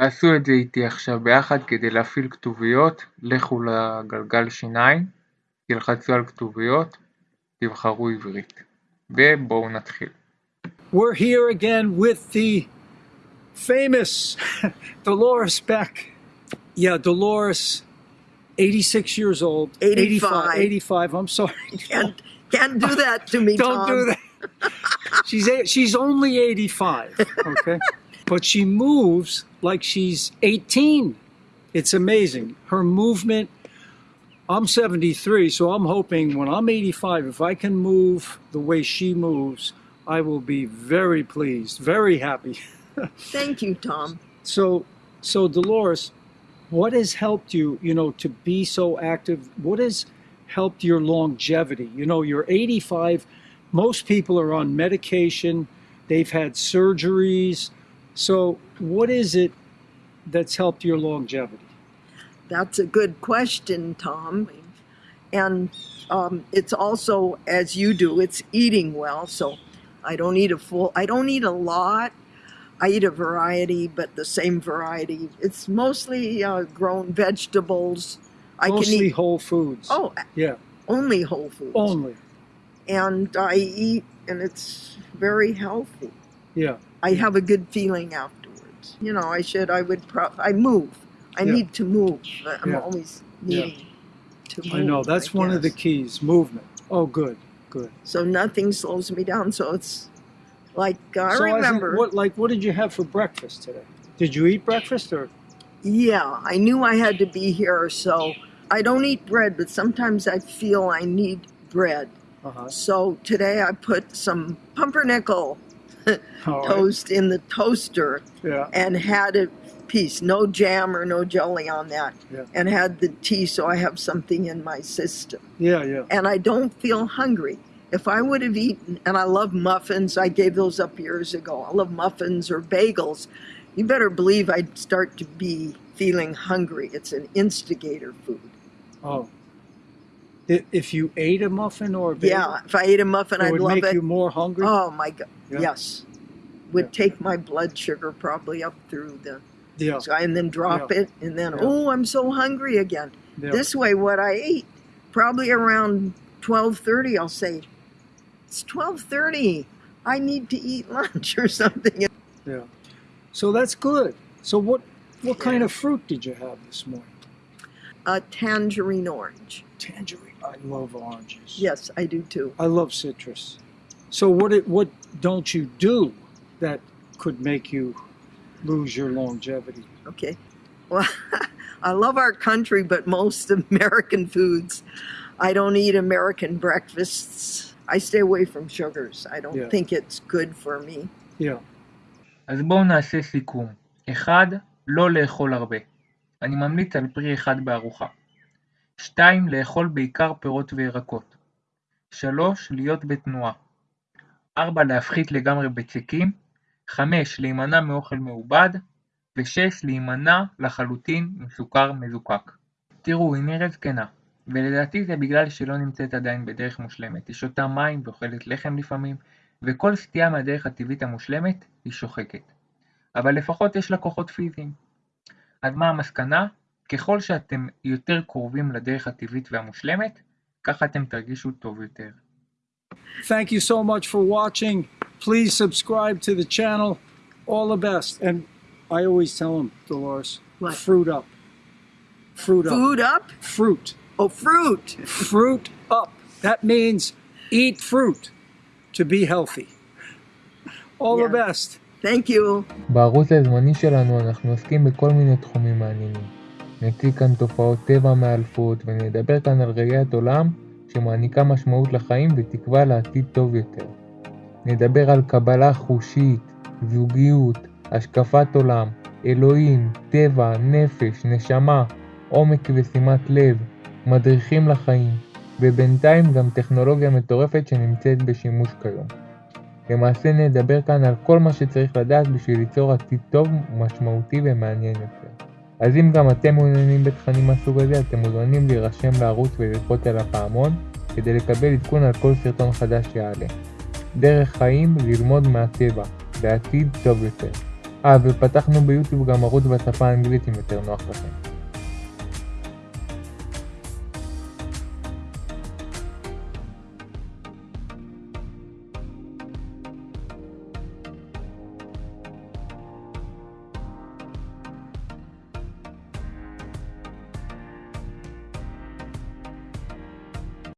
תעשו את זה איתי עכשיו ביחד כדי להפעיל כתוביות, לכו לגלגל שיניים, תלחצו על כתוביות, תבחרו עברית. ובואו נתחיל. We're here again with the famous Dolores Beck. Yeah, Dolores, 86 years old. 85. 85, I'm sorry. Can't, can't do that to me, Don't Tom. do that. She's eight, she's only 85, okay? but she moves like she's 18. It's amazing. Her movement. I'm 73, so I'm hoping when I'm 85, if I can move the way she moves, I will be very pleased, very happy. Thank you, Tom. So, so Dolores, what has helped you, you know, to be so active? What has helped your longevity? You know, you're 85. Most people are on medication. They've had surgeries. So, what is it that's helped your longevity? That's a good question, Tom. And um, it's also, as you do, it's eating well. So I don't eat a full, I don't eat a lot. I eat a variety, but the same variety. It's mostly uh, grown vegetables. I Mostly can eat, whole foods. oh, yeah, only whole foods. only. And I eat, and it's very healthy. Yeah, I have a good feeling afterwards. You know, I should, I would, pro- I move. I Yeah. need to move. I'm Yeah. always needing to move. I know. That's I one of the keys movement. Oh, good, good. So nothing slows me down. So it's like, uh, I so in- remember. what, like, what did you have for breakfast today? Did you eat breakfast or? Yeah, I knew I had to be here. So I don't eat bread, but sometimes I feel I need bread. Uh-huh. So today I put some pumpernickel right. toast in the toaster Yeah. and had a piece, no jam or no jelly on that, Yeah. and had the tea so I have something in my system. Yeah, yeah. And I don't feel hungry. If I would have eaten, and I love muffins, I gave those up years ago. I love muffins or bagels. You better believe I'd start to be feeling hungry. It's an instigator food. Oh. If you ate a muffin or a bagel, Yeah, if I ate a muffin, I'd would love make it. you more hungry. Oh my God, Yeah. yes. Would Yeah. take my blood sugar probably up through the yeah, sky and then drop it, and then, Yeah. oh, I'm so hungry again. yeah. This way, what I ate, probably around 12:30, I'll say, "It's 12:30. I need to eat lunch or something." yeah. So that's good. So what what kind of fruit did you have this morning? A tangerine orange. Tangerine. I love oranges. Yes, I do too. I love citrus. So what it, what don't you do that could make you lose your longevity? Okay. Well, I love our country, but most American foods, I don't eat American breakfasts. I stay away from sugars. I don't Yeah. think it's good for me. Yeah. אז בואו נעשה סיכום. 1. לא לאכול הרבה. אני ממליץ על פרי אחד בארוחה. 2. לאכול בעיקר פירות וירקות. 3. להיות בתנועה. 4. להפחית לגמרי בצקים. 5. להימנע מאוכל מעובד. ו-6. להימנע לחלוטין מסוכר מזוקק. תראו, היא נראית זקנה, ולדעתי זה בגלל שלא נמצאת עדיין בדרך מושלמת. היא שותה מים ואוכלת לחם לפעמים, וכל סטייה מהדרך הטבעית המושלמת היא שוחקת. אבל לפחות יש לה כוחות פיזיים. אז מה המסקנה? ככל שאתם יותר קרובים לדרך הטבעית והמושלמת, ככה אתם תרגישו טוב יותר. Thank you so much for watching. Please subscribe to the channel. All the best. And I always tell them, Dolores, What? fruit up. Fruit up. Food up? Fruit. Oh, fruit. Fruit up. That means eat fruit to be healthy. All the Yeah. best. Thank you. בערוץ הזמני שלנו אנחנו עוסקים בכל מיני תחומים מעניינים. נציג כאן תופעות טבע מאלפות ונדבר כאן על ראיית עולם שמעניקה משמעות לחיים ותקווה לעתיד טוב יותר. נדבר על קבלה חושית, זוגיות, השקפת עולם, אלוהים, טבע, נפש, נשמה, עומק ושימת לב, מדריכים לחיים, ובינתיים גם טכנולוגיה מטורפת שנמצאת בשימוש כיום. למעשה נדבר כאן על כל מה שצריך לדעת בשביל ליצור עתיד טוב, משמעותי ומעניין יותר. אז אם גם אתם מעוניינים בתכנים מהסוג הזה, אתם מוזמנים להירשם לערוץ וללחוץ על הפעמון כדי לקבל עדכון על כל סרטון חדש שיעלה. דרך חיים ללמוד מהטבע, בעתיד טוב יותר. אה, ופתחנו ביוטיוב גם ערוץ בשפה האנגלית אם יותר נוח לכם.